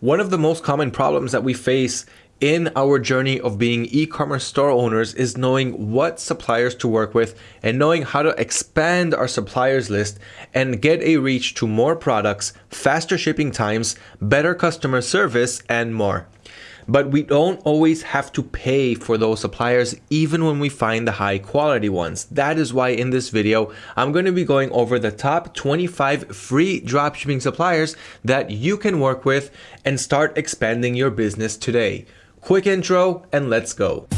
One of the most common problems that we face in our journey of being e-commerce store owners is knowing what suppliers to work with and knowing how to expand our suppliers list and get a reach to more products, faster shipping times, better customer service, and more but we don't always have to pay for those suppliers even when we find the high quality ones. That is why in this video, I'm going to be going over the top 25 free dropshipping suppliers that you can work with and start expanding your business today. Quick intro and let's go.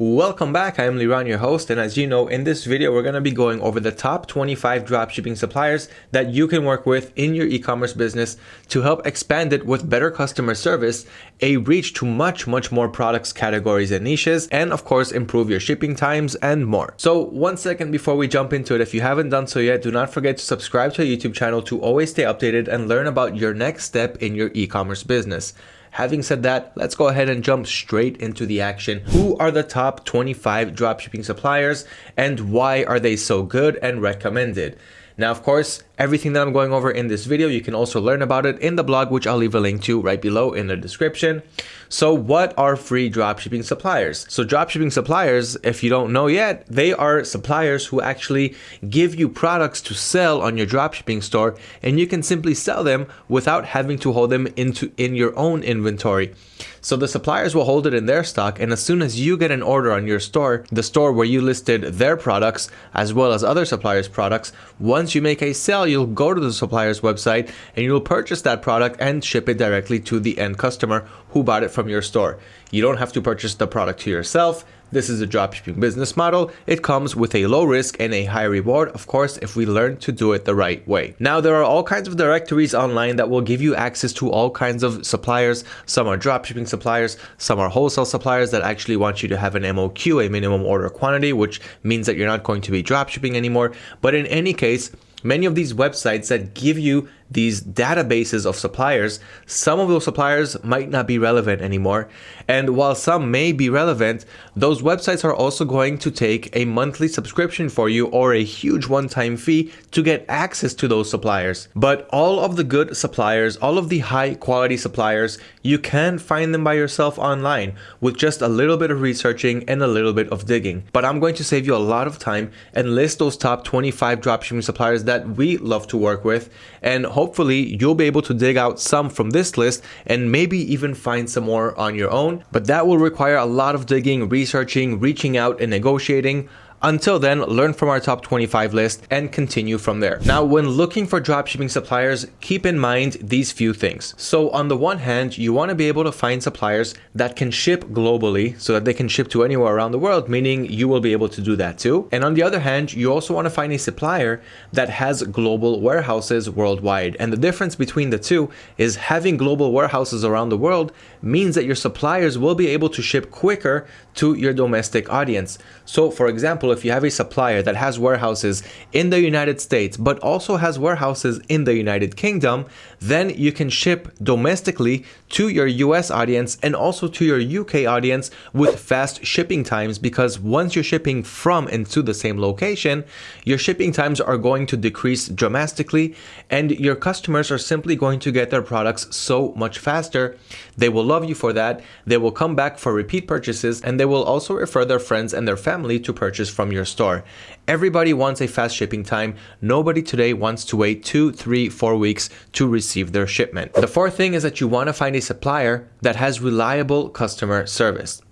Welcome back, I am Liran, your host, and as you know, in this video, we're going to be going over the top 25 dropshipping suppliers that you can work with in your e-commerce business to help expand it with better customer service, a reach to much, much more products, categories, and niches, and of course, improve your shipping times and more. So one second before we jump into it, if you haven't done so yet, do not forget to subscribe to our YouTube channel to always stay updated and learn about your next step in your e-commerce business. Having said that, let's go ahead and jump straight into the action. Who are the top 25 dropshipping suppliers and why are they so good and recommended? Now, of course, everything that I'm going over in this video, you can also learn about it in the blog, which I'll leave a link to right below in the description. So what are free dropshipping suppliers? So dropshipping suppliers, if you don't know yet, they are suppliers who actually give you products to sell on your dropshipping store and you can simply sell them without having to hold them into in your own inventory. So the suppliers will hold it in their stock and as soon as you get an order on your store, the store where you listed their products as well as other suppliers products, once you make a sale, you'll go to the supplier's website and you'll purchase that product and ship it directly to the end customer who bought it from your store. You don't have to purchase the product to yourself. This is a dropshipping business model. It comes with a low risk and a high reward, of course, if we learn to do it the right way. Now, there are all kinds of directories online that will give you access to all kinds of suppliers. Some are dropshipping suppliers, some are wholesale suppliers that actually want you to have an MOQ, a minimum order quantity, which means that you're not going to be dropshipping anymore. But in any case, many of these websites that give you these databases of suppliers, some of those suppliers might not be relevant anymore. And while some may be relevant, those websites are also going to take a monthly subscription for you or a huge one-time fee to get access to those suppliers. But all of the good suppliers, all of the high quality suppliers, you can find them by yourself online with just a little bit of researching and a little bit of digging. But I'm going to save you a lot of time and list those top 25 dropshipping suppliers that we love to work with and hopefully you'll be able to dig out some from this list and maybe even find some more on your own. But that will require a lot of digging, researching, reaching out and negotiating. Until then, learn from our top 25 list and continue from there. Now, when looking for dropshipping suppliers, keep in mind these few things. So on the one hand, you want to be able to find suppliers that can ship globally so that they can ship to anywhere around the world, meaning you will be able to do that too. And on the other hand, you also want to find a supplier that has global warehouses worldwide. And the difference between the two is having global warehouses around the world means that your suppliers will be able to ship quicker to your domestic audience. So for example, if you have a supplier that has warehouses in the United States, but also has warehouses in the United Kingdom, then you can ship domestically to your US audience and also to your UK audience with fast shipping times because once you're shipping from and to the same location, your shipping times are going to decrease dramatically and your customers are simply going to get their products so much faster. They will love you for that. They will come back for repeat purchases and they will also refer their friends and their family to purchase from your store. Everybody wants a fast shipping time. Nobody today wants to wait two, three, four weeks to receive their shipment. The fourth thing is that you want to find a supplier that has reliable customer service.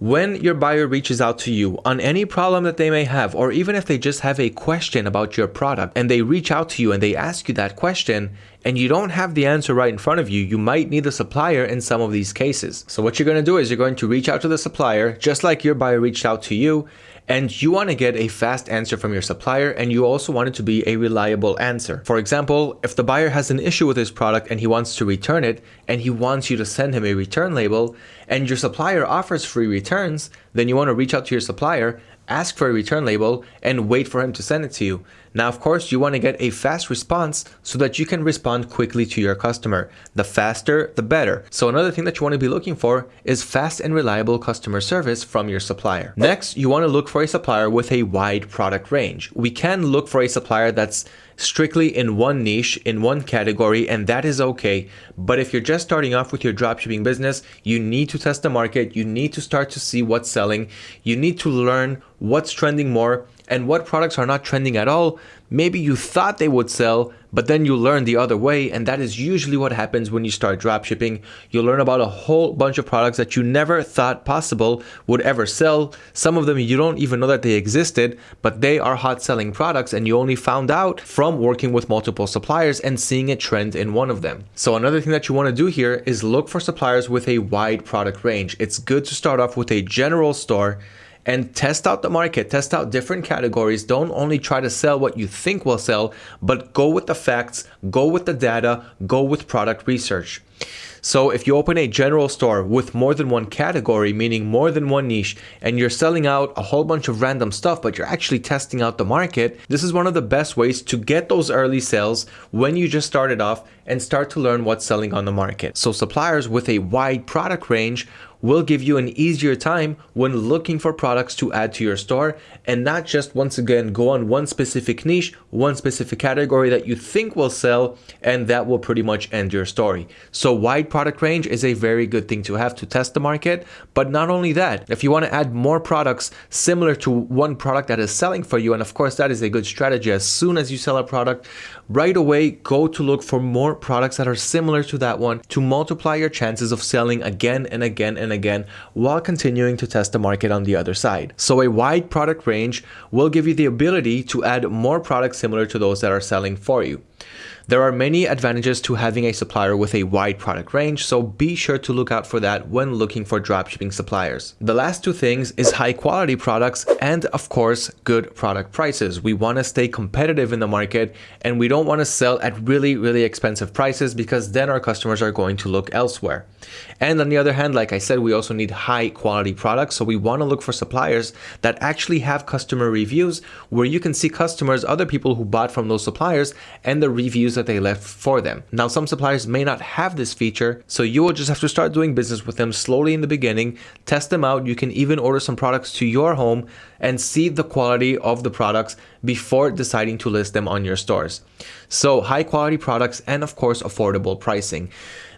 When your buyer reaches out to you on any problem that they may have, or even if they just have a question about your product and they reach out to you and they ask you that question, and you don't have the answer right in front of you, you might need a supplier in some of these cases. So what you're going to do is you're going to reach out to the supplier, just like your buyer reached out to you, and you want to get a fast answer from your supplier and you also want it to be a reliable answer. For example, if the buyer has an issue with his product and he wants to return it and he wants you to send him a return label and your supplier offers free returns, then you want to reach out to your supplier ask for a return label and wait for him to send it to you. Now, of course, you want to get a fast response so that you can respond quickly to your customer. The faster, the better. So another thing that you want to be looking for is fast and reliable customer service from your supplier. Next, you want to look for a supplier with a wide product range. We can look for a supplier that's strictly in one niche, in one category, and that is okay. But if you're just starting off with your dropshipping business, you need to test the market. You need to start to see what's selling. You need to learn what's trending more and what products are not trending at all. Maybe you thought they would sell, but then you learn the other way. And that is usually what happens when you start dropshipping. You learn about a whole bunch of products that you never thought possible would ever sell. Some of them you don't even know that they existed, but they are hot selling products and you only found out from working with multiple suppliers and seeing a trend in one of them. So another thing that you want to do here is look for suppliers with a wide product range. It's good to start off with a general store and test out the market, test out different categories. Don't only try to sell what you think will sell, but go with the facts, go with the data, go with product research. So if you open a general store with more than one category, meaning more than one niche, and you're selling out a whole bunch of random stuff, but you're actually testing out the market, this is one of the best ways to get those early sales when you just started off and start to learn what's selling on the market. So suppliers with a wide product range will give you an easier time when looking for products to add to your store and not just once again go on one specific niche, one specific category that you think will sell and that will pretty much end your story. So wide product range is a very good thing to have to test the market. But not only that, if you want to add more products similar to one product that is selling for you, and of course that is a good strategy, as soon as you sell a product, right away go to look for more products that are similar to that one to multiply your chances of selling again and again and again while continuing to test the market on the other side. So a wide product range will give you the ability to add more products similar to those that are selling for you. There are many advantages to having a supplier with a wide product range, so be sure to look out for that when looking for dropshipping suppliers. The last two things is high quality products and of course good product prices. We want to stay competitive in the market and we don't want to sell at really really expensive prices because then our customers are going to look elsewhere. And on the other hand, like I said, we also need high quality products, so we want to look for suppliers that actually have customer reviews where you can see customers, other people who bought from those suppliers and the reviews that they left for them. Now, some suppliers may not have this feature, so you will just have to start doing business with them slowly in the beginning, test them out. You can even order some products to your home and see the quality of the products before deciding to list them on your stores. So high quality products and of course affordable pricing.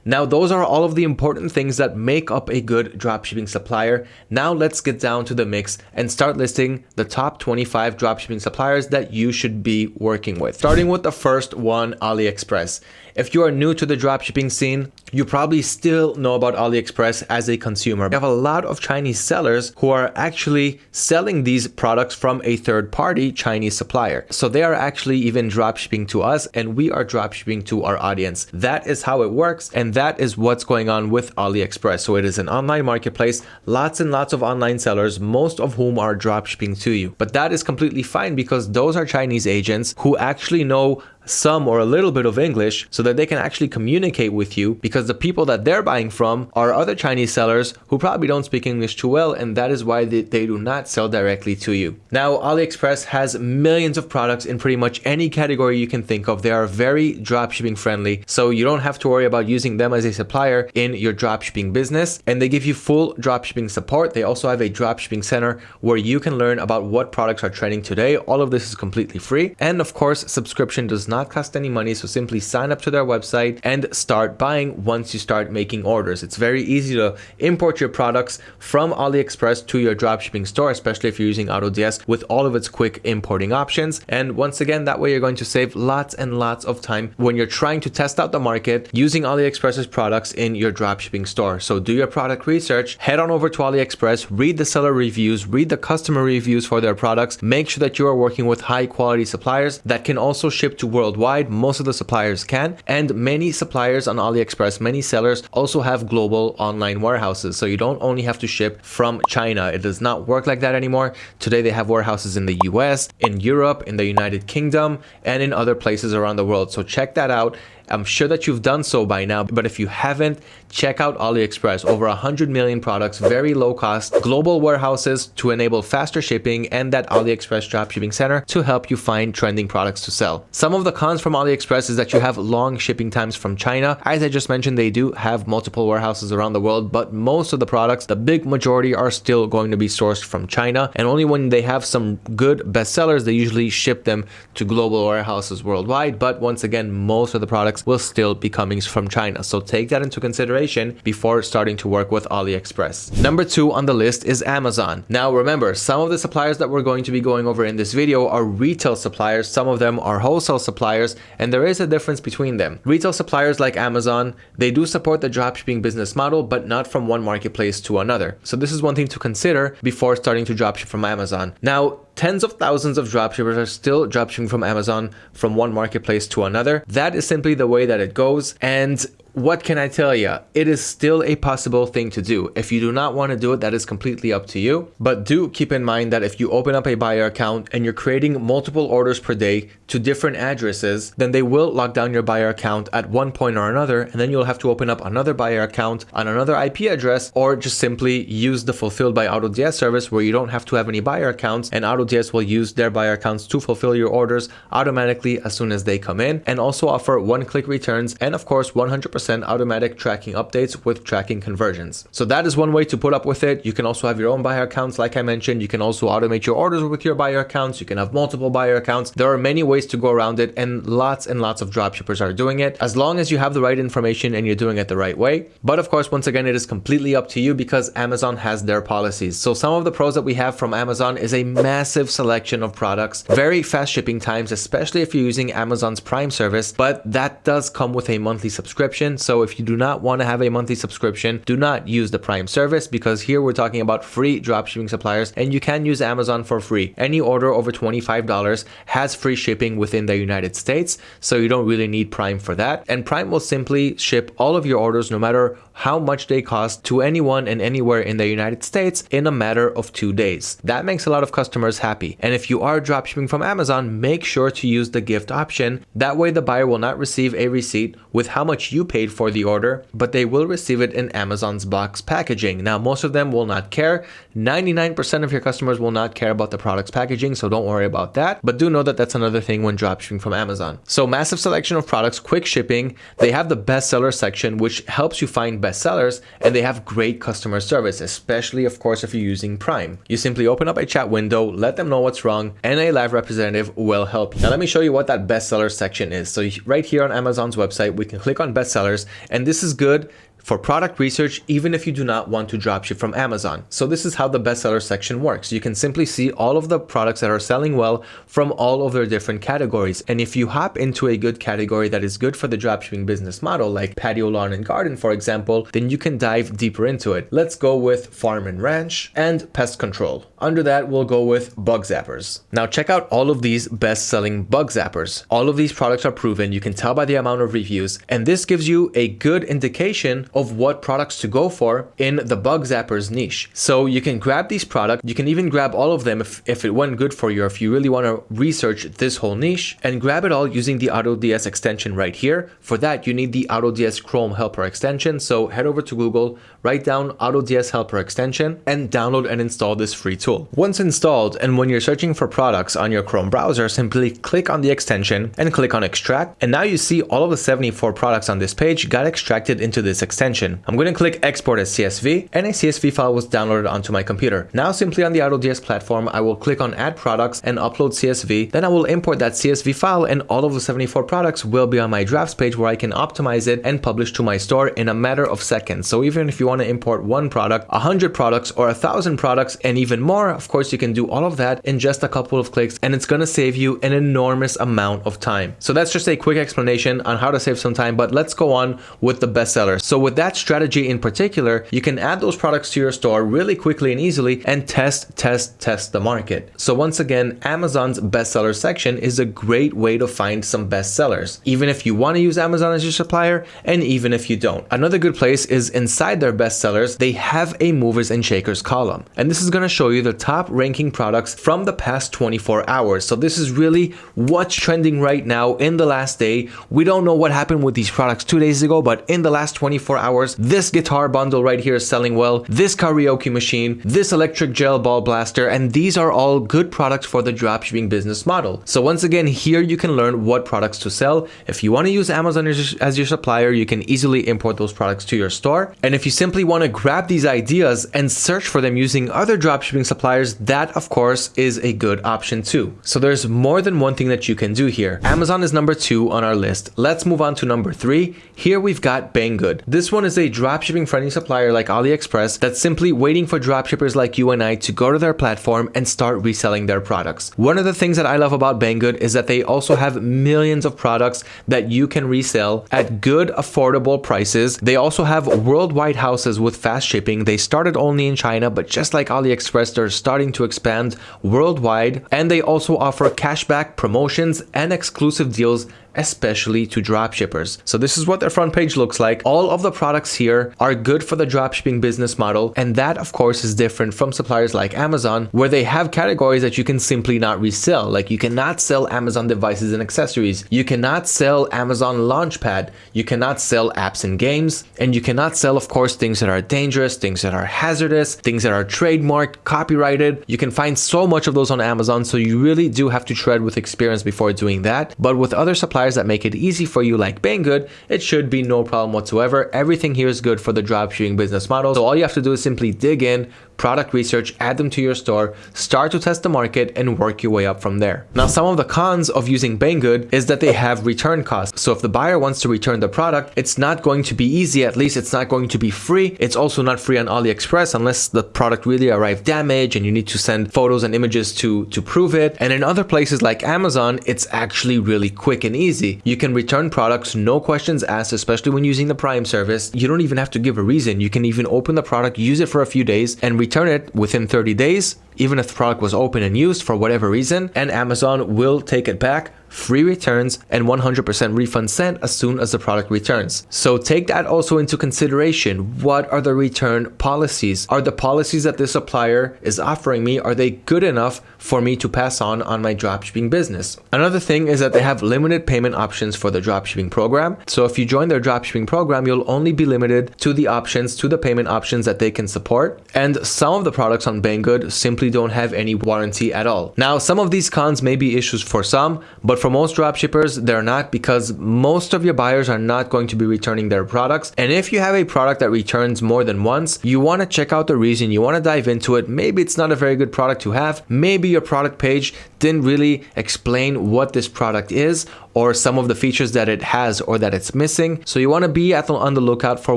Now, those are all of the important things that make up a good dropshipping supplier. Now let's get down to the mix and start listing the top 25 dropshipping suppliers that you should be working with. Starting with the first one, AliExpress. If you are new to the dropshipping scene, you probably still know about AliExpress as a consumer. We have a lot of Chinese sellers who are actually selling these products from a third party Chinese supplier. So they are actually even dropshipping to us and we are dropshipping to our audience. That is how it works and that is what's going on with AliExpress. So it is an online marketplace, lots and lots of online sellers, most of whom are dropshipping to you. But that is completely fine because those are Chinese agents who actually know some or a little bit of English so that they can actually communicate with you because the people that they're buying from are other Chinese sellers who probably don't speak English too well and that is why they, they do not sell directly to you. Now AliExpress has millions of products in pretty much any category you can think of. They are very dropshipping friendly so you don't have to worry about using them as a supplier in your dropshipping business and they give you full dropshipping support. They also have a dropshipping center where you can learn about what products are trending today. All of this is completely free and of course subscription does not not cost any money. So simply sign up to their website and start buying once you start making orders. It's very easy to import your products from AliExpress to your dropshipping store, especially if you're using AutoDS with all of its quick importing options. And once again, that way you're going to save lots and lots of time when you're trying to test out the market using AliExpress's products in your dropshipping store. So do your product research, head on over to AliExpress, read the seller reviews, read the customer reviews for their products, make sure that you are working with high quality suppliers that can also ship to world worldwide. Most of the suppliers can. And many suppliers on AliExpress, many sellers also have global online warehouses. So you don't only have to ship from China. It does not work like that anymore. Today they have warehouses in the US, in Europe, in the United Kingdom, and in other places around the world. So check that out I'm sure that you've done so by now, but if you haven't, check out AliExpress. Over 100 million products, very low cost, global warehouses to enable faster shipping, and that AliExpress dropshipping center to help you find trending products to sell. Some of the cons from AliExpress is that you have long shipping times from China. As I just mentioned, they do have multiple warehouses around the world, but most of the products, the big majority are still going to be sourced from China. And only when they have some good bestsellers, they usually ship them to global warehouses worldwide. But once again, most of the products will still be coming from China. So take that into consideration before starting to work with AliExpress. Number two on the list is Amazon. Now remember, some of the suppliers that we're going to be going over in this video are retail suppliers. Some of them are wholesale suppliers, and there is a difference between them. Retail suppliers like Amazon, they do support the dropshipping business model, but not from one marketplace to another. So this is one thing to consider before starting to dropship from Amazon. Now, tens of thousands of dropshippers are still dropshipping from Amazon from one marketplace to another. That is simply the way that it goes. And what can I tell you? It is still a possible thing to do. If you do not want to do it, that is completely up to you. But do keep in mind that if you open up a buyer account and you're creating multiple orders per day to different addresses, then they will lock down your buyer account at one point or another, and then you'll have to open up another buyer account on another IP address, or just simply use the fulfilled by AutoDS service where you don't have to have any buyer accounts, and AutoDS will use their buyer accounts to fulfill your orders automatically as soon as they come in, and also offer one-click returns and of course 100% automatic tracking updates with tracking conversions. So that is one way to put up with it. You can also have your own buyer accounts. Like I mentioned, you can also automate your orders with your buyer accounts. You can have multiple buyer accounts. There are many ways to go around it and lots and lots of dropshippers are doing it as long as you have the right information and you're doing it the right way. But of course, once again, it is completely up to you because Amazon has their policies. So some of the pros that we have from Amazon is a massive selection of products, very fast shipping times, especially if you're using Amazon's Prime service, but that does come with a monthly subscription. So if you do not want to have a monthly subscription, do not use the Prime service because here we're talking about free dropshipping suppliers and you can use Amazon for free. Any order over $25 has free shipping within the United States, so you don't really need Prime for that. And Prime will simply ship all of your orders no matter how much they cost to anyone and anywhere in the United States in a matter of two days. That makes a lot of customers happy. And if you are dropshipping from Amazon, make sure to use the gift option. That way the buyer will not receive a receipt with how much you paid for the order, but they will receive it in Amazon's box packaging. Now, most of them will not care. 99% of your customers will not care about the product's packaging, so don't worry about that. But do know that that's another thing when dropshipping from Amazon. So massive selection of products, quick shipping. They have the bestseller section, which helps you find bestsellers and they have great customer service, especially of course if you're using Prime. You simply open up a chat window, let them know what's wrong, and a live representative will help you. Now let me show you what that bestseller section is. So right here on Amazon's website, we can click on bestsellers, and this is good for product research even if you do not want to dropship from Amazon. So this is how the bestseller section works. You can simply see all of the products that are selling well from all of their different categories. And if you hop into a good category that is good for the dropshipping business model, like patio, lawn and garden, for example, then you can dive deeper into it. Let's go with farm and ranch and pest control. Under that, we'll go with bug zappers. Now check out all of these best-selling bug zappers. All of these products are proven. You can tell by the amount of reviews. And this gives you a good indication of what products to go for in the bug zappers niche. So you can grab these products. You can even grab all of them if, if it went good for you, or if you really want to research this whole niche and grab it all using the AutoDS extension right here. For that, you need the AutoDS Chrome Helper extension. So head over to Google, write down AutoDS Helper extension and download and install this free tool. Once installed and when you're searching for products on your Chrome browser, simply click on the extension and click on extract. And now you see all of the 74 products on this page got extracted into this extension. I'm going to click export as CSV and a CSV file was downloaded onto my computer. Now simply on the AutoDS platform, I will click on add products and upload CSV. Then I will import that CSV file and all of the 74 products will be on my drafts page where I can optimize it and publish to my store in a matter of seconds. So even if you want to import one product, 100 products or a thousand products and even more, of course you can do all of that in just a couple of clicks and it's going to save you an enormous amount of time. So that's just a quick explanation on how to save some time, but let's go on with the bestseller. So with that strategy in particular, you can add those products to your store really quickly and easily and test, test, test the market. So once again, Amazon's bestseller section is a great way to find some bestsellers, even if you want to use Amazon as your supplier and even if you don't. Another good place is inside their bestsellers, they have a movers and shakers column. And this is going to show you the top ranking products from the past 24 hours. So this is really what's trending right now in the last day. We don't know what happened with these products two days ago, but in the last 24 hours, this guitar bundle right here is selling well, this karaoke machine, this electric gel ball blaster, and these are all good products for the dropshipping business model. So once again, here you can learn what products to sell. If you want to use Amazon as your supplier, you can easily import those products to your store. And if you simply want to grab these ideas and search for them using other dropshipping suppliers, that of course is a good option too. So there's more than one thing that you can do here. Amazon is number two on our list. Let's move on to number three. Here we've got Banggood. This one is a dropshipping friendly supplier like AliExpress that's simply waiting for dropshippers like you and I to go to their platform and start reselling their products. One of the things that I love about Banggood is that they also have millions of products that you can resell at good affordable prices. They also have worldwide houses with fast shipping. They started only in China, but just like AliExpress, they're starting to expand worldwide. And they also offer cashback promotions and exclusive deals especially to dropshippers. So this is what their front page looks like. All of the products here are good for the dropshipping business model. And that of course is different from suppliers like Amazon, where they have categories that you can simply not resell. Like you cannot sell Amazon devices and accessories. You cannot sell Amazon Launchpad. You cannot sell apps and games. And you cannot sell, of course, things that are dangerous, things that are hazardous, things that are trademarked, copyrighted. You can find so much of those on Amazon. So you really do have to tread with experience before doing that. But with other suppliers, suppliers that make it easy for you like Banggood, it should be no problem whatsoever. Everything here is good for the dropshipping business model. So all you have to do is simply dig in, product research, add them to your store, start to test the market and work your way up from there. Now, some of the cons of using Banggood is that they have return costs. So if the buyer wants to return the product, it's not going to be easy. At least it's not going to be free. It's also not free on AliExpress unless the product really arrived damaged and you need to send photos and images to, to prove it. And in other places like Amazon, it's actually really quick and easy. You can return products, no questions asked, especially when using the Prime service. You don't even have to give a reason. You can even open the product, use it for a few days and return it within 30 days, even if the product was open and used for whatever reason, and Amazon will take it back free returns, and 100% refund sent as soon as the product returns. So take that also into consideration. What are the return policies? Are the policies that the supplier is offering me, are they good enough for me to pass on on my dropshipping business? Another thing is that they have limited payment options for the dropshipping program. So if you join their dropshipping program, you'll only be limited to the options, to the payment options that they can support. And some of the products on Banggood simply don't have any warranty at all. Now, some of these cons may be issues for some, but but for most dropshippers, they're not because most of your buyers are not going to be returning their products. And if you have a product that returns more than once, you want to check out the reason, you want to dive into it. Maybe it's not a very good product to have. Maybe your product page didn't really explain what this product is or some of the features that it has or that it's missing. So you want to be on the lookout for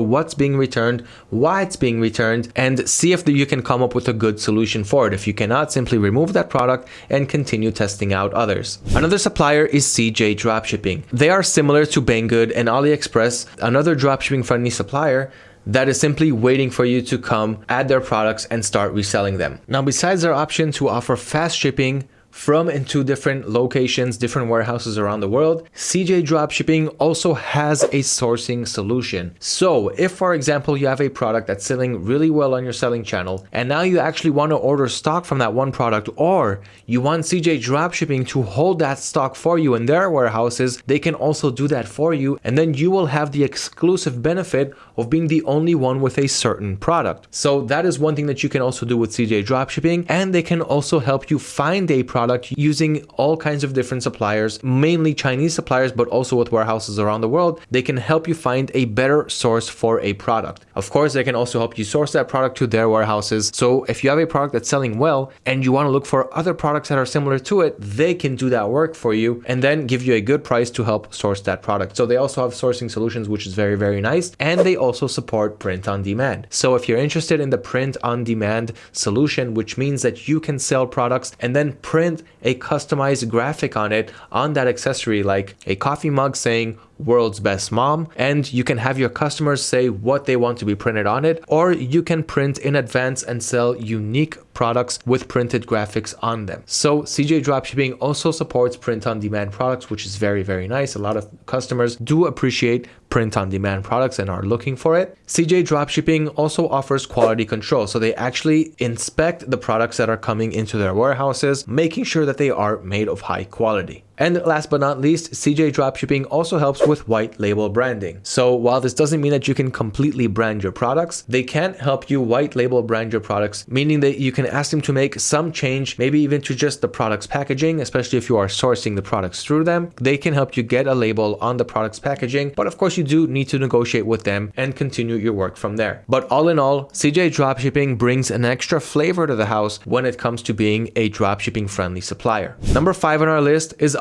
what's being returned, why it's being returned, and see if you can come up with a good solution for it. If you cannot, simply remove that product and continue testing out others. Another supplier is CJ Dropshipping. They are similar to Banggood and AliExpress, another dropshipping friendly supplier that is simply waiting for you to come add their products and start reselling them. Now, besides their option to offer fast shipping, from and to different locations, different warehouses around the world, CJ Dropshipping also has a sourcing solution. So if for example, you have a product that's selling really well on your selling channel, and now you actually want to order stock from that one product, or you want CJ Dropshipping to hold that stock for you in their warehouses, they can also do that for you. And then you will have the exclusive benefit of being the only one with a certain product. So that is one thing that you can also do with CJ Dropshipping, and they can also help you find a product using all kinds of different suppliers, mainly Chinese suppliers, but also with warehouses around the world. They can help you find a better source for a product. Of course, they can also help you source that product to their warehouses. So if you have a product that's selling well and you want to look for other products that are similar to it, they can do that work for you and then give you a good price to help source that product. So they also have sourcing solutions, which is very, very nice. And they also support print on demand. So if you're interested in the print on demand solution, which means that you can sell products and then print a customized graphic on it on that accessory like a coffee mug saying world's best mom and you can have your customers say what they want to be printed on it or you can print in advance and sell unique products with printed graphics on them. So CJ Dropshipping also supports print on demand products which is very very nice. A lot of customers do appreciate print on demand products and are looking for it. CJ Dropshipping also offers quality control. So they actually inspect the products that are coming into their warehouses, making sure that they are made of high quality. And last but not least, CJ Dropshipping also helps with white label branding. So while this doesn't mean that you can completely brand your products, they can help you white label brand your products, meaning that you can ask them to make some change, maybe even to just the product's packaging, especially if you are sourcing the products through them. They can help you get a label on the product's packaging, but of course you do need to negotiate with them and continue your work from there. But all in all, CJ Dropshipping brings an extra flavor to the house when it comes to being a dropshipping friendly supplier. Number five on our list is.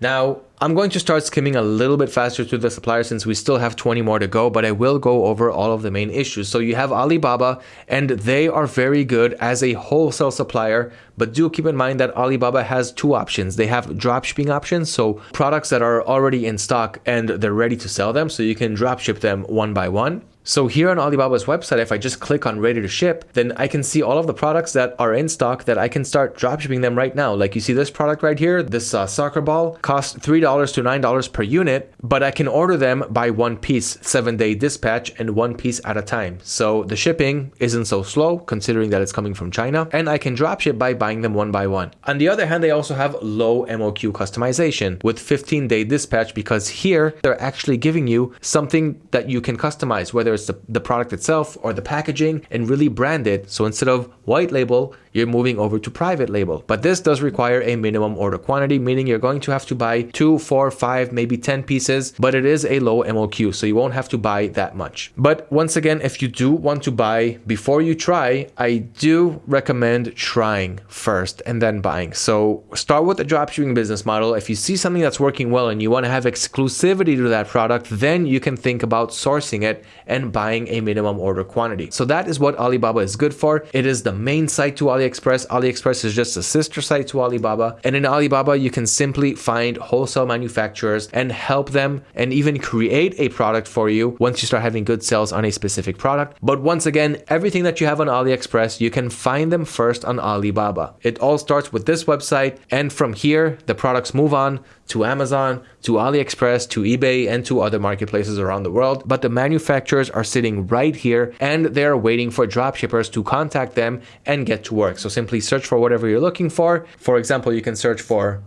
Now, I'm going to start skimming a little bit faster through the suppliers since we still have 20 more to go, but I will go over all of the main issues. So you have Alibaba and they are very good as a wholesale supplier, but do keep in mind that Alibaba has two options. They have dropshipping options, so products that are already in stock and they're ready to sell them, so you can dropship them one by one. So here on Alibaba's website, if I just click on ready to ship, then I can see all of the products that are in stock that I can start dropshipping them right now. Like you see this product right here, this uh, soccer ball costs $3 to $9 per unit, but I can order them by one piece, seven day dispatch and one piece at a time. So the shipping isn't so slow considering that it's coming from China and I can dropship by buying them one by one. On the other hand, they also have low MOQ customization with 15 day dispatch because here they're actually giving you something that you can customize, whether it's the, the product itself or the packaging and really brand it. So instead of white label, you're moving over to private label. But this does require a minimum order quantity, meaning you're going to have to buy two, four, five, maybe 10 pieces, but it is a low MOQ, so you won't have to buy that much. But once again, if you do want to buy before you try, I do recommend trying first and then buying. So start with the dropshipping business model. If you see something that's working well and you want to have exclusivity to that product, then you can think about sourcing it and buying a minimum order quantity. So that is what Alibaba is good for. It is the main site to AliExpress. AliExpress is just a sister site to Alibaba. And in Alibaba, you can simply find wholesale manufacturers and help them and even create a product for you once you start having good sales on a specific product. But once again, everything that you have on AliExpress, you can find them first on Alibaba. It all starts with this website. And from here, the products move on to Amazon, to AliExpress, to eBay, and to other marketplaces around the world. But the manufacturers are sitting right here and they're waiting for dropshippers to contact them and get to work. So simply search for whatever you're looking for. For example, you can search for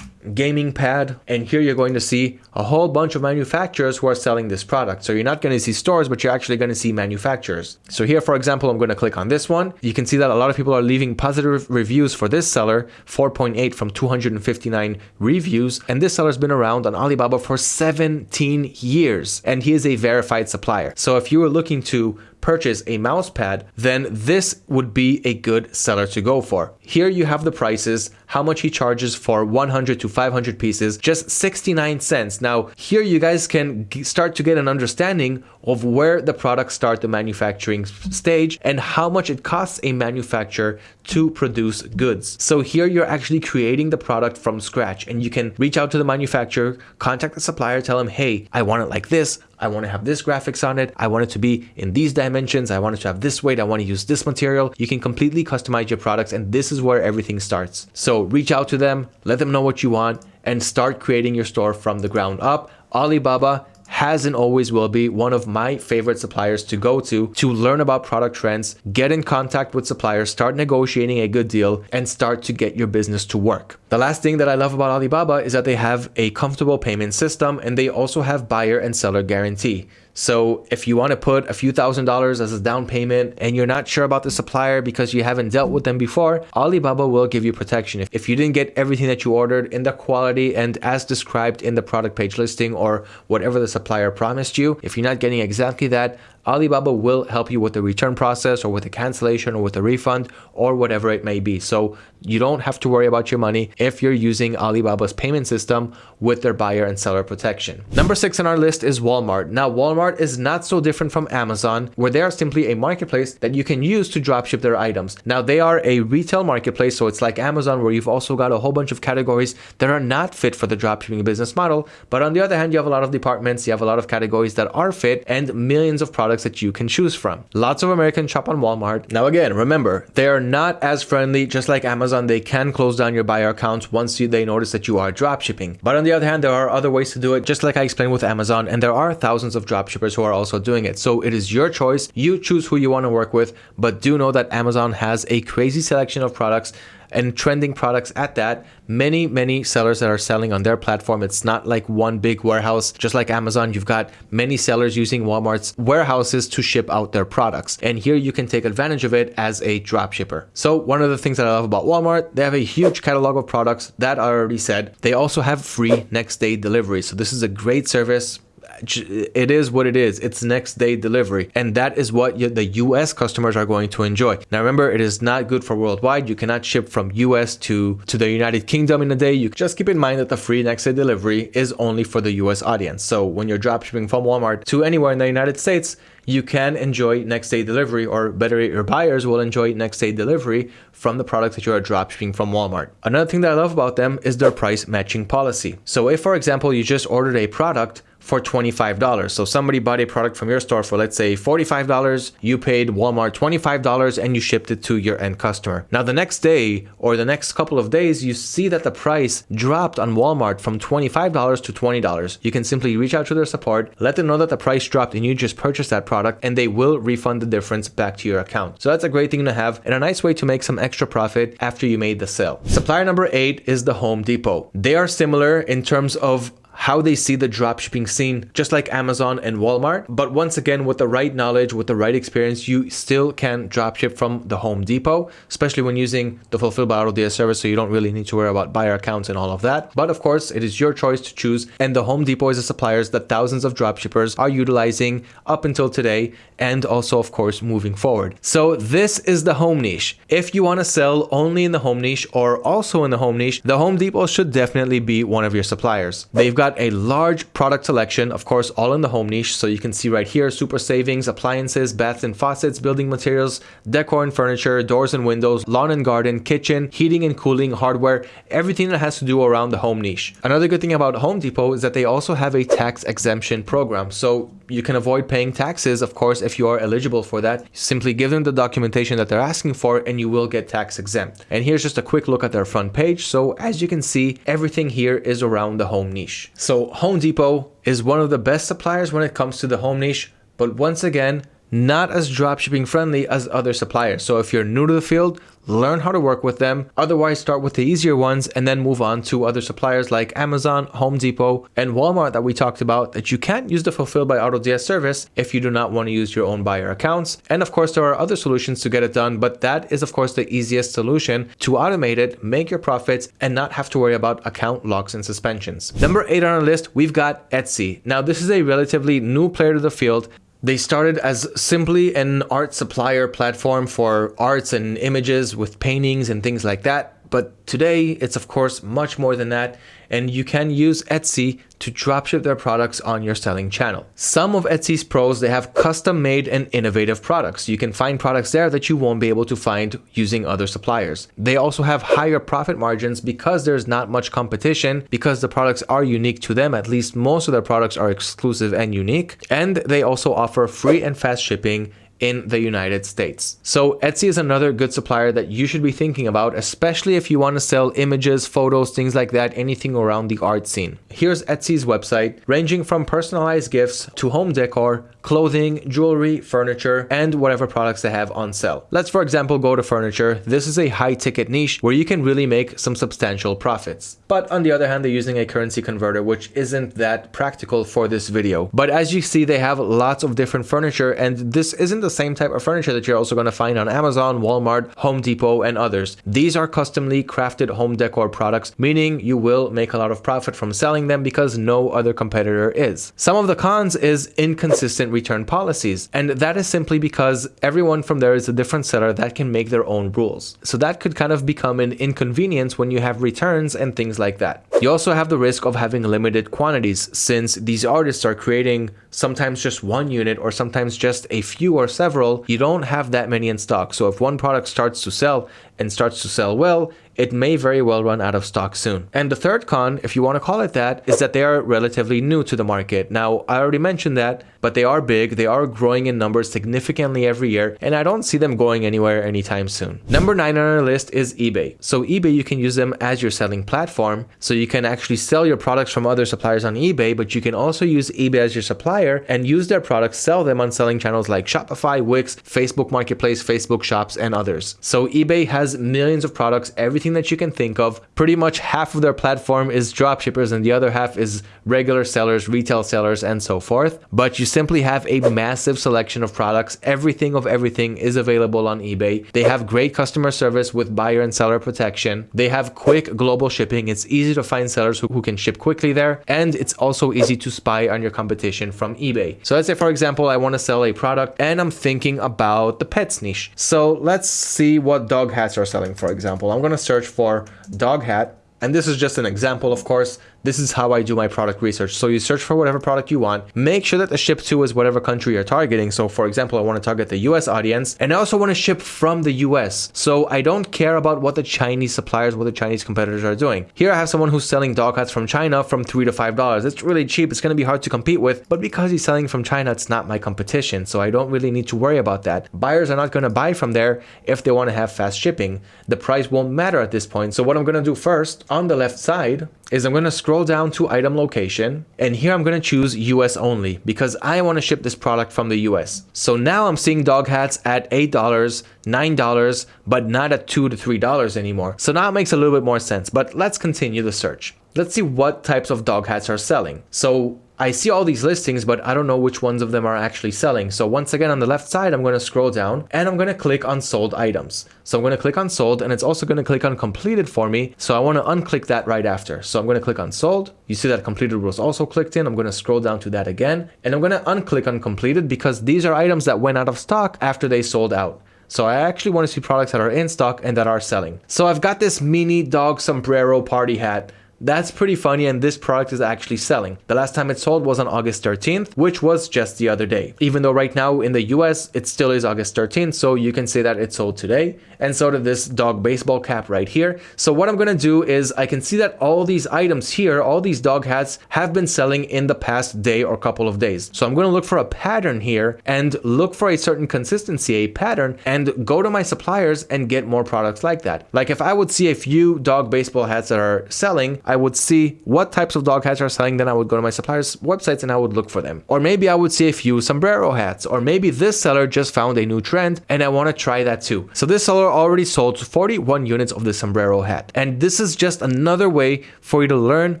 gaming pad and here you're going to see a whole bunch of manufacturers who are selling this product. So you're not going to see stores but you're actually going to see manufacturers. So here for example i'm going to click on this one. You can see that a lot of people are leaving positive reviews for this seller 4.8 from 259 reviews. And this seller's been around on alibaba for 17 years and he is a verified supplier. So if you were looking to purchase a mouse pad, then this would be a good seller to go for. Here you have the prices, how much he charges for 100 to 500 pieces, just 69 cents. Now, here you guys can start to get an understanding of where the products start the manufacturing stage and how much it costs a manufacturer to produce goods. So here you're actually creating the product from scratch and you can reach out to the manufacturer, contact the supplier, tell them, hey, I want it like this. I want to have this graphics on it. I want it to be in these dimensions. I want it to have this weight. I want to use this material. You can completely customize your products and this is where everything starts. So reach out to them, let them know what you want and start creating your store from the ground up. Alibaba has and always will be one of my favorite suppliers to go to to learn about product trends, get in contact with suppliers, start negotiating a good deal, and start to get your business to work. The last thing that I love about Alibaba is that they have a comfortable payment system and they also have buyer and seller guarantee. So if you want to put a few thousand dollars as a down payment and you're not sure about the supplier because you haven't dealt with them before, Alibaba will give you protection. If you didn't get everything that you ordered in the quality and as described in the product page listing or whatever the supplier promised you, if you're not getting exactly that, Alibaba will help you with the return process or with the cancellation or with a refund or whatever it may be. So you don't have to worry about your money if you're using Alibaba's payment system with their buyer and seller protection. Number six on our list is Walmart. Now, Walmart is not so different from Amazon, where they are simply a marketplace that you can use to dropship their items. Now, they are a retail marketplace, so it's like Amazon, where you've also got a whole bunch of categories that are not fit for the dropshipping business model. But on the other hand, you have a lot of departments, you have a lot of categories that are fit, and millions of products products that you can choose from. Lots of Americans shop on Walmart. Now again, remember, they are not as friendly, just like Amazon, they can close down your buyer accounts once you, they notice that you are dropshipping. But on the other hand, there are other ways to do it, just like I explained with Amazon, and there are thousands of dropshippers who are also doing it. So it is your choice. You choose who you want to work with, but do know that Amazon has a crazy selection of products and trending products at that. Many, many sellers that are selling on their platform. It's not like one big warehouse. Just like Amazon, you've got many sellers using Walmart's warehouses to ship out their products. And here you can take advantage of it as a drop shipper. So one of the things that I love about Walmart, they have a huge catalog of products that I already said. They also have free next day delivery. So this is a great service it is what it is. It's next day delivery. And that is what the US customers are going to enjoy. Now remember, it is not good for worldwide. You cannot ship from US to, to the United Kingdom in a day. You just keep in mind that the free next day delivery is only for the US audience. So when you're drop shipping from Walmart to anywhere in the United States, you can enjoy next day delivery or better your buyers will enjoy next day delivery from the products that you are dropshipping from Walmart. Another thing that I love about them is their price matching policy. So if for example you just ordered a product for $25. So somebody bought a product from your store for let's say $45, you paid Walmart $25 and you shipped it to your end customer. Now the next day or the next couple of days, you see that the price dropped on Walmart from $25 to $20. You can simply reach out to their support, let them know that the price dropped and you just purchased that product and they will refund the difference back to your account. So that's a great thing to have and a nice way to make some extra profit after you made the sale. Supplier number eight is the Home Depot. They are similar in terms of how they see the dropshipping scene, just like Amazon and Walmart. But once again, with the right knowledge, with the right experience, you still can dropship from the Home Depot, especially when using the Fulfill by AutoDS service. So you don't really need to worry about buyer accounts and all of that. But of course, it is your choice to choose. And the Home Depot is a supplier that thousands of dropshippers are utilizing up until today and also, of course, moving forward. So this is the home niche. If you want to sell only in the home niche or also in the home niche, the Home Depot should definitely be one of your suppliers. They've got got a large product selection, of course, all in the home niche. So you can see right here, super savings, appliances, baths and faucets, building materials, decor and furniture, doors and windows, lawn and garden, kitchen, heating and cooling, hardware, everything that has to do around the home niche. Another good thing about Home Depot is that they also have a tax exemption program. So you can avoid paying taxes, of course, if you are eligible for that. Simply give them the documentation that they're asking for and you will get tax exempt. And here's just a quick look at their front page. So as you can see, everything here is around the home niche. So Home Depot is one of the best suppliers when it comes to the home niche. But once again, not as dropshipping friendly as other suppliers. So if you're new to the field, learn how to work with them. Otherwise, start with the easier ones and then move on to other suppliers like Amazon, Home Depot, and Walmart that we talked about that you can't use the Fulfill by AutoDS service if you do not want to use your own buyer accounts. And of course, there are other solutions to get it done, but that is of course the easiest solution to automate it, make your profits, and not have to worry about account locks and suspensions. Number eight on our list, we've got Etsy. Now, this is a relatively new player to the field they started as simply an art supplier platform for arts and images with paintings and things like that. But today, it's of course much more than that, and you can use Etsy to dropship their products on your selling channel. Some of Etsy's pros, they have custom made and innovative products. You can find products there that you won't be able to find using other suppliers. They also have higher profit margins because there's not much competition because the products are unique to them. At least most of their products are exclusive and unique. And they also offer free and fast shipping in the United States. So Etsy is another good supplier that you should be thinking about, especially if you want to sell images, photos, things like that, anything around the art scene. Here's Etsy's website, ranging from personalized gifts to home decor, clothing, jewelry, furniture, and whatever products they have on sale. Let's for example go to furniture. This is a high ticket niche where you can really make some substantial profits. But on the other hand, they're using a currency converter, which isn't that practical for this video. But as you see, they have lots of different furniture and this isn't the same type of furniture that you're also going to find on Amazon, Walmart, Home Depot, and others. These are customly crafted home decor products, meaning you will make a lot of profit from selling them because no other competitor is. Some of the cons is inconsistent return policies, and that is simply because everyone from there is a different seller that can make their own rules. So that could kind of become an inconvenience when you have returns and things like that. You also have the risk of having limited quantities since these artists are creating sometimes just one unit or sometimes just a few or several, you don't have that many in stock. So if one product starts to sell and starts to sell well, it may very well run out of stock soon. And the third con, if you want to call it that, is that they are relatively new to the market. Now, I already mentioned that, but they are big, they are growing in numbers significantly every year, and I don't see them going anywhere anytime soon. Number nine on our list is eBay. So eBay, you can use them as your selling platform. So you can actually sell your products from other suppliers on eBay, but you can also use eBay as your supplier and use their products, sell them on selling channels like Shopify, Wix, Facebook Marketplace, Facebook Shops, and others. So eBay has millions of products, everything that you can think of. Pretty much half of their platform is dropshippers and the other half is regular sellers, retail sellers, and so forth. But you simply have a massive selection of products. Everything of everything is available on eBay. They have great customer service with buyer and seller protection. They have quick global shipping. It's easy to find sellers who, who can ship quickly there. And it's also easy to spy on your competition from eBay. So let's say, for example, I want to sell a product and I'm thinking about the pets niche. So let's see what dog hats are selling, for example. I'm going to search for dog hat. And this is just an example, of course. This is how I do my product research. So you search for whatever product you want, make sure that the ship to is whatever country you're targeting. So for example, I want to target the US audience and I also want to ship from the US. So I don't care about what the Chinese suppliers, what the Chinese competitors are doing. Here I have someone who's selling dog hats from China from three to five dollars. It's really cheap. It's going to be hard to compete with, but because he's selling from China, it's not my competition. So I don't really need to worry about that. Buyers are not going to buy from there if they want to have fast shipping. The price won't matter at this point. So what I'm going to do first on the left side is I'm going to scroll down to item location and here I'm going to choose US only because I want to ship this product from the US. So now I'm seeing dog hats at $8, $9, but not at 2 to $3 anymore. So now it makes a little bit more sense, but let's continue the search. Let's see what types of dog hats are selling. So I see all these listings, but I don't know which ones of them are actually selling. So once again, on the left side, I'm going to scroll down and I'm going to click on sold items. So I'm going to click on sold and it's also going to click on completed for me. So I want to unclick that right after. So I'm going to click on sold. You see that completed was also clicked in. I'm going to scroll down to that again and I'm going to unclick on completed because these are items that went out of stock after they sold out. So I actually want to see products that are in stock and that are selling. So I've got this mini dog sombrero party hat that's pretty funny and this product is actually selling. The last time it sold was on August 13th, which was just the other day. Even though right now in the US, it still is August 13th, so you can say that it sold today. And so did this dog baseball cap right here. So what I'm gonna do is I can see that all these items here, all these dog hats have been selling in the past day or couple of days. So I'm gonna look for a pattern here and look for a certain consistency, a pattern, and go to my suppliers and get more products like that. Like if I would see a few dog baseball hats that are selling, I would see what types of dog hats are selling, then I would go to my suppliers' websites and I would look for them. Or maybe I would see a few sombrero hats, or maybe this seller just found a new trend and I want to try that too. So this seller already sold 41 units of the sombrero hat. And this is just another way for you to learn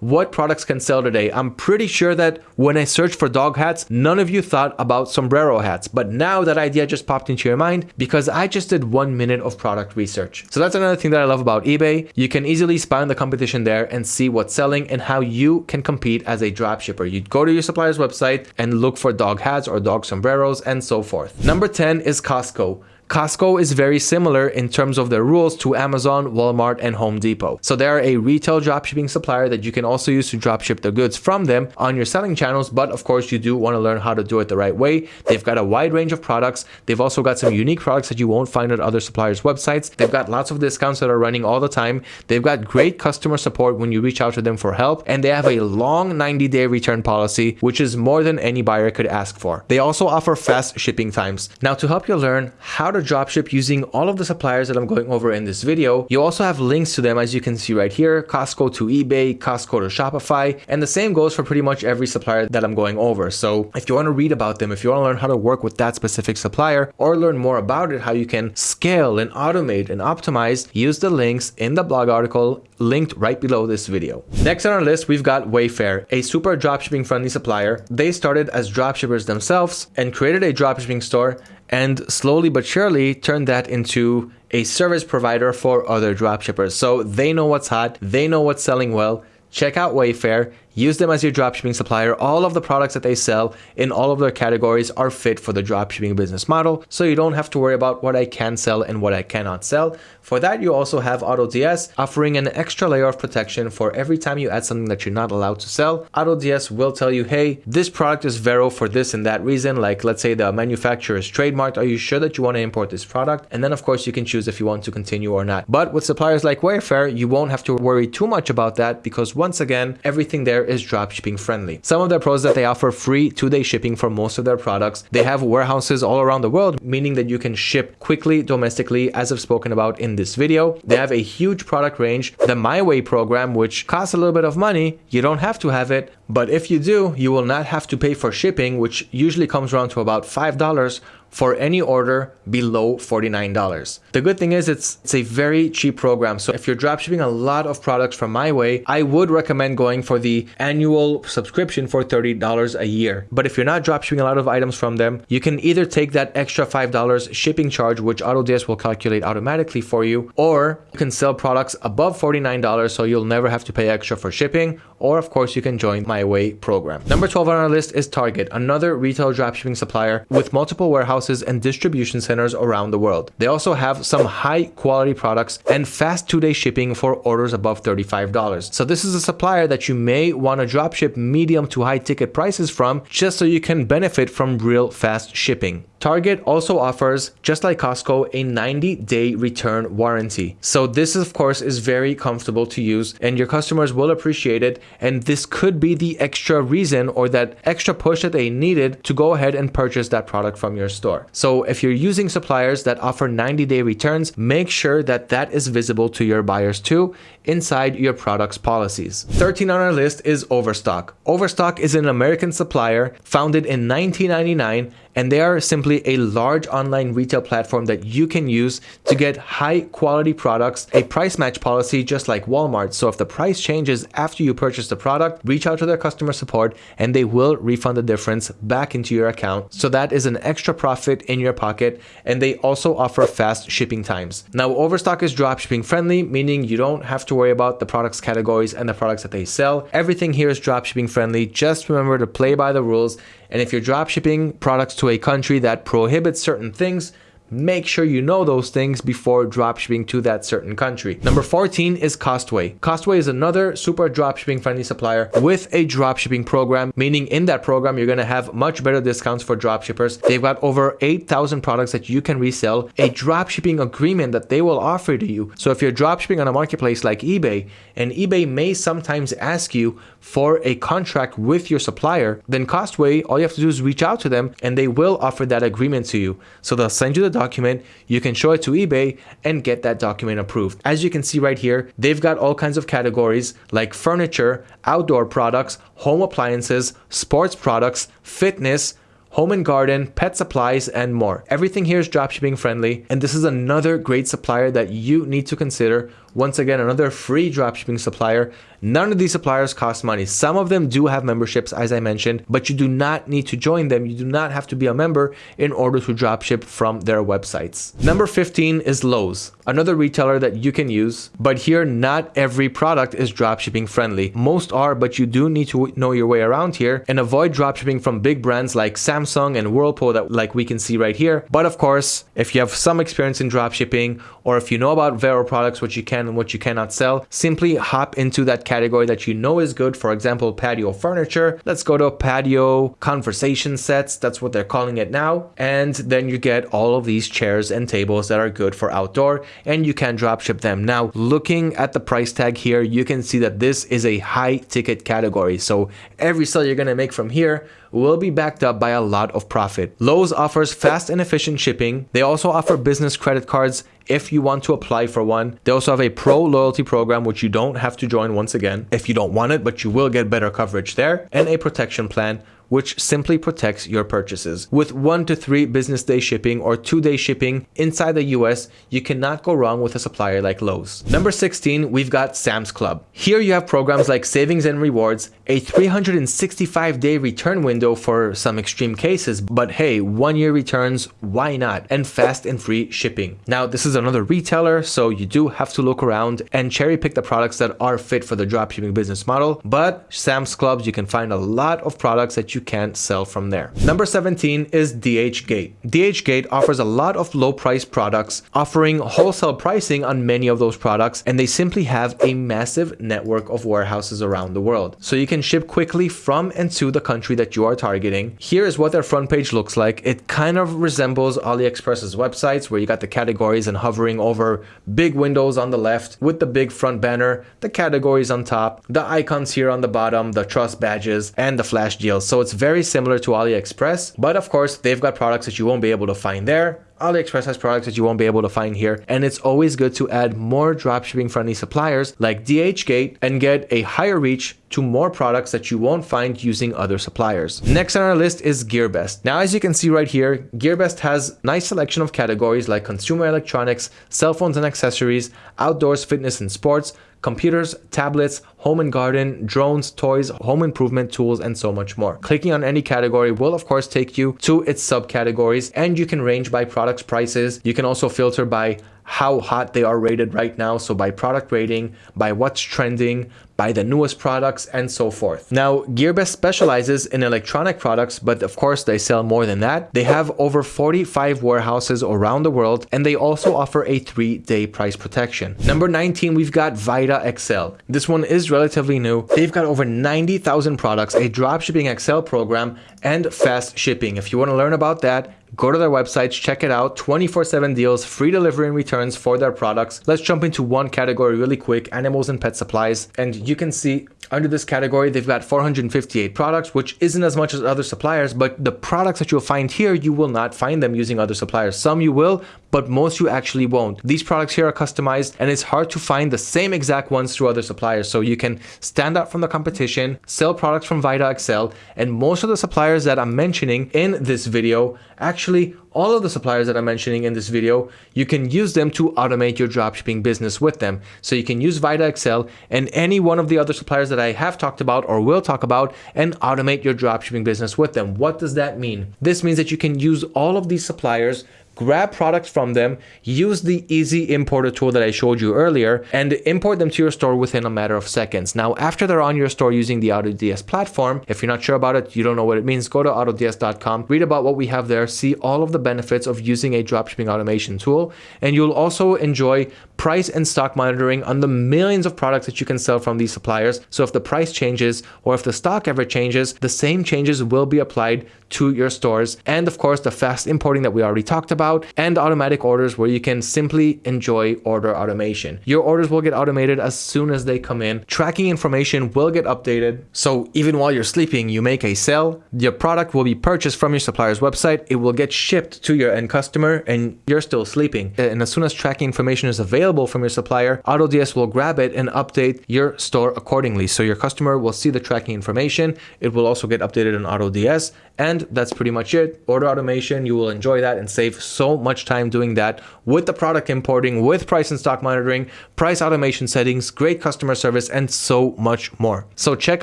what products can sell today. I'm pretty sure that when I searched for dog hats, none of you thought about sombrero hats. But now that idea just popped into your mind because I just did one minute of product research. So that's another thing that I love about eBay. You can easily spy on the competition there and and see what's selling and how you can compete as a dropshipper. You'd go to your supplier's website and look for dog hats or dog sombreros and so forth. Number 10 is Costco. Costco is very similar in terms of their rules to Amazon, Walmart, and Home Depot. So they are a retail dropshipping supplier that you can also use to dropship the goods from them on your selling channels. But of course, you do want to learn how to do it the right way. They've got a wide range of products. They've also got some unique products that you won't find at other suppliers' websites. They've got lots of discounts that are running all the time. They've got great customer support when you reach out to them for help. And they have a long 90 day return policy, which is more than any buyer could ask for. They also offer fast shipping times. Now, to help you learn how to to dropship using all of the suppliers that I'm going over in this video. You also have links to them as you can see right here, Costco to eBay, Costco to Shopify, and the same goes for pretty much every supplier that I'm going over. So if you want to read about them, if you want to learn how to work with that specific supplier or learn more about it, how you can scale and automate and optimize, use the links in the blog article linked right below this video. Next on our list, we've got Wayfair, a super dropshipping friendly supplier. They started as dropshippers themselves and created a dropshipping store and slowly but surely turn that into a service provider for other dropshippers. So they know what's hot, they know what's selling well. Check out Wayfair. Use them as your dropshipping supplier. All of the products that they sell in all of their categories are fit for the dropshipping business model. So you don't have to worry about what I can sell and what I cannot sell. For that, you also have AutoDS offering an extra layer of protection for every time you add something that you're not allowed to sell. AutoDS will tell you, hey, this product is Vero for this and that reason. Like let's say the manufacturer is trademarked. Are you sure that you want to import this product? And then of course you can choose if you want to continue or not. But with suppliers like Wayfair, you won't have to worry too much about that because once again, everything there is dropshipping friendly. Some of their pros that they offer free two-day shipping for most of their products. They have warehouses all around the world, meaning that you can ship quickly domestically as I've spoken about in this video. They have a huge product range. The My Way program, which costs a little bit of money, you don't have to have it, but if you do, you will not have to pay for shipping, which usually comes around to about $5 for any order below $49. The good thing is it's, it's a very cheap program. So if you're dropshipping a lot of products from my way, I would recommend going for the annual subscription for $30 a year. But if you're not dropshipping a lot of items from them, you can either take that extra $5 shipping charge, which AutoDS will calculate automatically for you, or you can sell products above $49 so you'll never have to pay extra for shipping, or of course you can join my way program. Number 12 on our list is Target, another retail dropshipping supplier with multiple warehouses and distribution centers around the world. They also have some high quality products and fast two-day shipping for orders above $35. So this is a supplier that you may want to dropship medium to high ticket prices from just so you can benefit from real fast shipping. Target also offers, just like Costco, a 90-day return warranty. So this, of course, is very comfortable to use and your customers will appreciate it. And this could be the extra reason or that extra push that they needed to go ahead and purchase that product from your store. So if you're using suppliers that offer 90-day returns, make sure that that is visible to your buyers too inside your product's policies. 13 on our list is Overstock. Overstock is an American supplier founded in 1999 and they are simply a large online retail platform that you can use to get high quality products, a price match policy just like Walmart. So if the price changes after you purchase the product, reach out to their customer support and they will refund the difference back into your account. So that is an extra profit in your pocket and they also offer fast shipping times. Now Overstock is dropshipping friendly, meaning you don't have to worry about the products categories and the products that they sell. Everything here is dropshipping friendly. Just remember to play by the rules and if you're dropshipping products to a country that prohibits certain things, make sure you know those things before dropshipping to that certain country. Number 14 is Costway. Costway is another super dropshipping friendly supplier with a dropshipping program, meaning in that program, you're going to have much better discounts for dropshippers. They've got over 8,000 products that you can resell, a dropshipping agreement that they will offer to you. So if you're dropshipping on a marketplace like eBay, and eBay may sometimes ask you for a contract with your supplier, then Costway, all you have to do is reach out to them and they will offer that agreement to you. So they'll send you the document, you can show it to eBay and get that document approved. As you can see right here, they've got all kinds of categories like furniture, outdoor products, home appliances, sports products, fitness, home and garden, pet supplies, and more. Everything here is dropshipping friendly, and this is another great supplier that you need to consider once again, another free dropshipping supplier. None of these suppliers cost money. Some of them do have memberships, as I mentioned, but you do not need to join them. You do not have to be a member in order to dropship from their websites. Number 15 is Lowe's, another retailer that you can use, but here not every product is dropshipping friendly. Most are, but you do need to know your way around here and avoid dropshipping from big brands like Samsung and Whirlpool that like we can see right here. But of course, if you have some experience in dropshipping or if you know about Vero products, what you can and what you cannot sell, simply hop into that category that you know is good. For example, patio furniture. Let's go to patio conversation sets. That's what they're calling it now. And then you get all of these chairs and tables that are good for outdoor and you can drop ship them. Now, looking at the price tag here, you can see that this is a high ticket category. So every sale you're to make from here will be backed up by a lot of profit. Lowe's offers fast and efficient shipping. They also offer business credit cards if you want to apply for one. They also have a pro loyalty program, which you don't have to join once again if you don't want it, but you will get better coverage there, and a protection plan which simply protects your purchases. With one to three business day shipping or two day shipping inside the US, you cannot go wrong with a supplier like Lowe's. Number 16, we've got Sam's Club. Here you have programs like savings and rewards, a 365 day return window for some extreme cases, but hey, one year returns, why not? And fast and free shipping. Now, this is another retailer, so you do have to look around and cherry pick the products that are fit for the dropshipping business model, but Sam's Clubs, you can find a lot of products that you can't sell from there. Number 17 is DHgate. DHgate offers a lot of low price products, offering wholesale pricing on many of those products, and they simply have a massive network of warehouses around the world. So you can can ship quickly from and to the country that you are targeting. Here is what their front page looks like. It kind of resembles AliExpress's websites where you got the categories and hovering over big windows on the left with the big front banner, the categories on top, the icons here on the bottom, the trust badges, and the flash deals. So it's very similar to AliExpress, but of course they've got products that you won't be able to find there AliExpress has products that you won't be able to find here, and it's always good to add more dropshipping friendly suppliers like DHgate and get a higher reach to more products that you won't find using other suppliers. Next on our list is GearBest. Now, as you can see right here, GearBest has nice selection of categories like consumer electronics, cell phones and accessories, outdoors, fitness and sports, computers, tablets, home and garden, drones, toys, home improvement tools, and so much more. Clicking on any category will of course take you to its subcategories and you can range by products prices. You can also filter by how hot they are rated right now. So by product rating, by what's trending, by the newest products and so forth. Now, GearBest specializes in electronic products, but of course they sell more than that. They have over 45 warehouses around the world and they also offer a three day price protection. Number 19, we've got vidaXL. This one is relatively new. They've got over 90,000 products, a dropshipping Excel program and fast shipping. If you want to learn about that, Go to their websites, check it out. 24 7 deals, free delivery and returns for their products. Let's jump into one category really quick animals and pet supplies. And you can see under this category, they've got 458 products, which isn't as much as other suppliers, but the products that you'll find here, you will not find them using other suppliers. Some you will, but most you actually won't. These products here are customized and it's hard to find the same exact ones through other suppliers. So you can stand out from the competition, sell products from vidaXL, and most of the suppliers that I'm mentioning in this video, actually all of the suppliers that I'm mentioning in this video, you can use them to automate your dropshipping business with them. So you can use vidaXL and any one of the other suppliers that I have talked about or will talk about and automate your dropshipping business with them. What does that mean? This means that you can use all of these suppliers grab products from them, use the easy importer tool that I showed you earlier, and import them to your store within a matter of seconds. Now, after they're on your store using the AutoDS platform, if you're not sure about it, you don't know what it means, go to autods.com, read about what we have there, see all of the benefits of using a dropshipping automation tool, and you'll also enjoy price and stock monitoring on the millions of products that you can sell from these suppliers. So if the price changes or if the stock ever changes, the same changes will be applied to your stores. And of course, the fast importing that we already talked about and automatic orders where you can simply enjoy order automation. Your orders will get automated as soon as they come in. Tracking information will get updated. So even while you're sleeping, you make a sale, your product will be purchased from your supplier's website. It will get shipped to your end customer and you're still sleeping. And as soon as tracking information is available, from your supplier, AutoDS will grab it and update your store accordingly. So your customer will see the tracking information. It will also get updated on AutoDS. And that's pretty much it. Order automation, you will enjoy that and save so much time doing that with the product importing, with price and stock monitoring, price automation settings, great customer service, and so much more. So check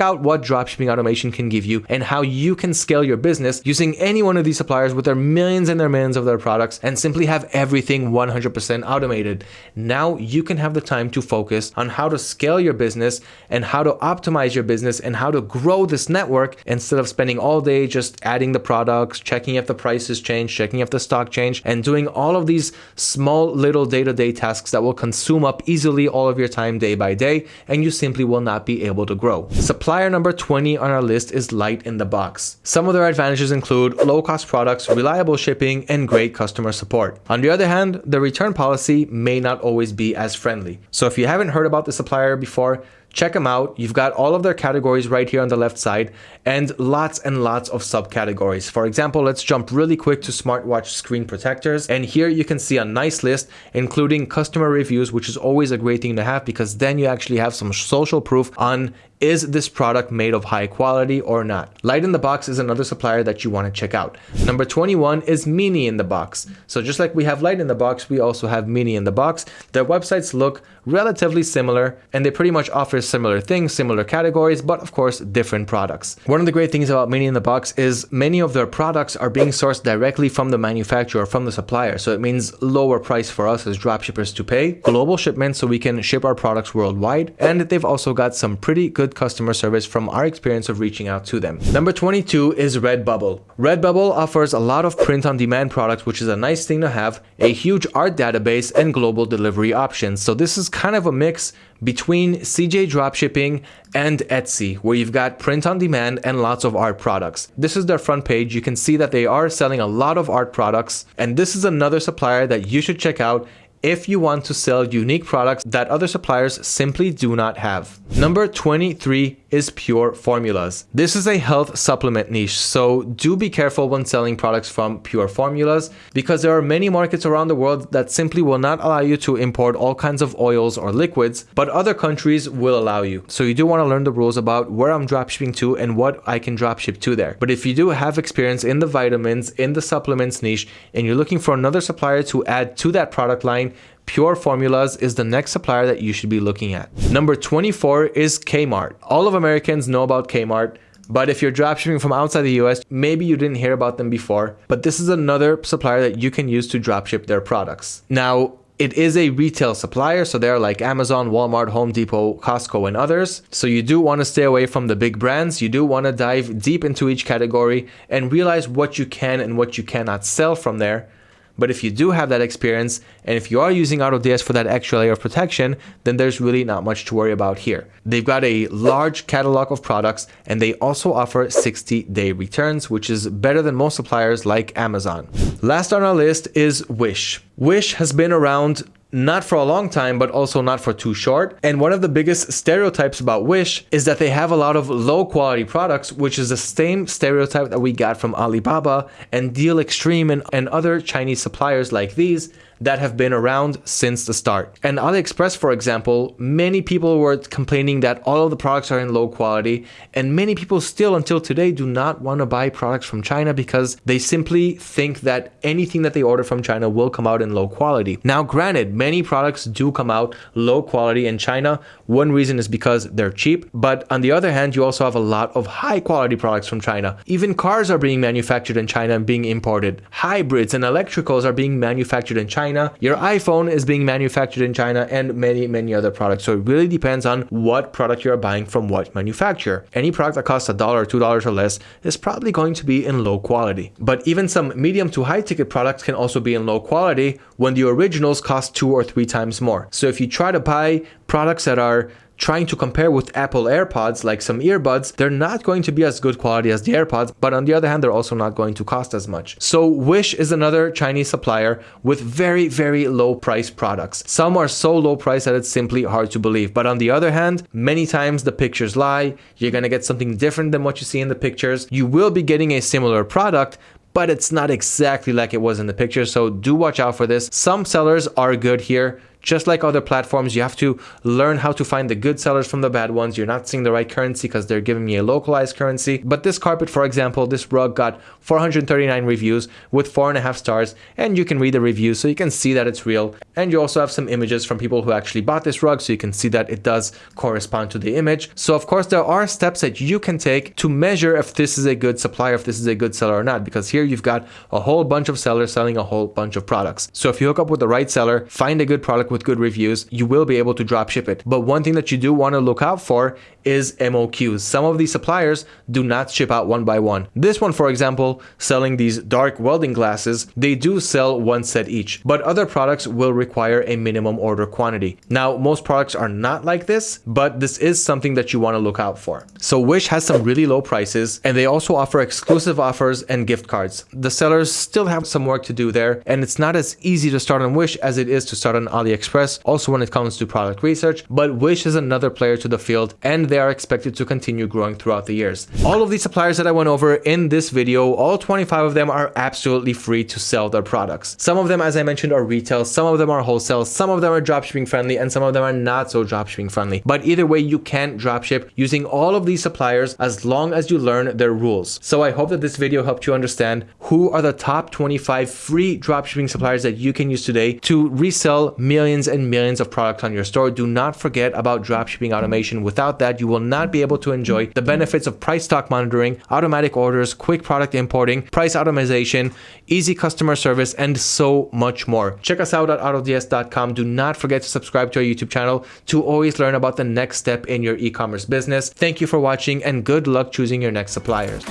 out what dropshipping automation can give you and how you can scale your business using any one of these suppliers with their millions and their millions of their products and simply have everything 100% automated. Now you can have the time to focus on how to scale your business and how to optimize your business and how to grow this network instead of spending all day just adding the products, checking if the prices change, checking if the stock change, and doing all of these small little day-to-day tasks that will consume up easily all of your time day by day, and you simply will not be able to grow. Supplier number 20 on our list is Light in the Box. Some of their advantages include low-cost products, reliable shipping, and great customer support. On the other hand, the return policy may not always be as friendly. So if you haven't heard about the supplier before, check them out. You've got all of their categories right here on the left side and lots and lots of subcategories. For example, let's jump really quick to smartwatch screen protectors. And here you can see a nice list, including customer reviews, which is always a great thing to have because then you actually have some social proof on is this product made of high quality or not? Light in the Box is another supplier that you want to check out. Number 21 is Mini in the Box. So just like we have Light in the Box, we also have Mini in the Box. Their websites look relatively similar and they pretty much offer similar things, similar categories, but of course different products. One of the great things about Mini in the Box is many of their products are being sourced directly from the manufacturer, from the supplier. So it means lower price for us as dropshippers to pay, global shipments so we can ship our products worldwide, and they've also got some pretty good customer service from our experience of reaching out to them. Number 22 is Redbubble. Redbubble offers a lot of print on demand products, which is a nice thing to have, a huge art database and global delivery options. So this is kind of a mix between CJ Dropshipping and Etsy, where you've got print on demand and lots of art products. This is their front page. You can see that they are selling a lot of art products, and this is another supplier that you should check out if you want to sell unique products that other suppliers simply do not have. Number 23 is Pure Formulas. This is a health supplement niche, so do be careful when selling products from Pure Formulas because there are many markets around the world that simply will not allow you to import all kinds of oils or liquids, but other countries will allow you. So you do want to learn the rules about where I'm dropshipping to and what I can dropship to there. But if you do have experience in the vitamins, in the supplements niche, and you're looking for another supplier to add to that product line, Pure Formulas is the next supplier that you should be looking at. Number 24 is Kmart. All of Americans know about Kmart. But if you're dropshipping from outside the US, maybe you didn't hear about them before, but this is another supplier that you can use to dropship their products. Now, it is a retail supplier, so they're like Amazon, Walmart, Home Depot, Costco, and others. So you do want to stay away from the big brands. You do want to dive deep into each category and realize what you can and what you cannot sell from there but if you do have that experience, and if you are using AutoDS for that extra layer of protection, then there's really not much to worry about here. They've got a large catalog of products, and they also offer 60 day returns, which is better than most suppliers like Amazon. Last on our list is Wish. Wish has been around not for a long time, but also not for too short. And one of the biggest stereotypes about Wish is that they have a lot of low quality products, which is the same stereotype that we got from Alibaba and Deal Extreme and, and other Chinese suppliers like these that have been around since the start. And AliExpress, for example, many people were complaining that all of the products are in low quality, and many people still until today do not want to buy products from China because they simply think that anything that they order from China will come out in low quality. Now, granted, many products do come out low quality in China. One reason is because they're cheap, but on the other hand, you also have a lot of high quality products from China. Even cars are being manufactured in China and being imported. Hybrids and electricals are being manufactured in China China. Your iPhone is being manufactured in China and many, many other products. So it really depends on what product you're buying from what manufacturer. Any product that costs a dollar, two dollars or less is probably going to be in low quality. But even some medium to high ticket products can also be in low quality when the originals cost two or three times more. So if you try to buy products that are trying to compare with Apple AirPods, like some earbuds, they're not going to be as good quality as the AirPods, but on the other hand, they're also not going to cost as much. So Wish is another Chinese supplier with very, very low price products. Some are so low price that it's simply hard to believe. But on the other hand, many times the pictures lie. You're going to get something different than what you see in the pictures. You will be getting a similar product, but it's not exactly like it was in the picture. So do watch out for this. Some sellers are good here. Just like other platforms, you have to learn how to find the good sellers from the bad ones. You're not seeing the right currency because they're giving me a localized currency. But this carpet, for example, this rug got 439 reviews with four and a half stars, and you can read the reviews so you can see that it's real. And you also have some images from people who actually bought this rug so you can see that it does correspond to the image. So of course, there are steps that you can take to measure if this is a good supplier, if this is a good seller or not, because here you've got a whole bunch of sellers selling a whole bunch of products. So if you hook up with the right seller, find a good product with good reviews, you will be able to drop ship it. But one thing that you do want to look out for is MOQs. Some of these suppliers do not ship out one by one. This one, for example, selling these dark welding glasses, they do sell one set each, but other products will require a minimum order quantity. Now, most products are not like this, but this is something that you want to look out for. So Wish has some really low prices and they also offer exclusive offers and gift cards. The sellers still have some work to do there and it's not as easy to start on Wish as it is to start on AliExpress AliExpress, also when it comes to product research, but Wish is another player to the field and they are expected to continue growing throughout the years. All of these suppliers that I went over in this video, all 25 of them are absolutely free to sell their products. Some of them, as I mentioned, are retail, some of them are wholesale, some of them are dropshipping friendly, and some of them are not so dropshipping friendly. But either way, you can dropship using all of these suppliers as long as you learn their rules. So I hope that this video helped you understand who are the top 25 free dropshipping suppliers that you can use today to resell millions and millions of products on your store. Do not forget about dropshipping automation. Without that, you will not be able to enjoy the benefits of price stock monitoring, automatic orders, quick product importing, price optimization, easy customer service, and so much more. Check us out at autods.com. Do not forget to subscribe to our YouTube channel to always learn about the next step in your e-commerce business. Thank you for watching and good luck choosing your next suppliers.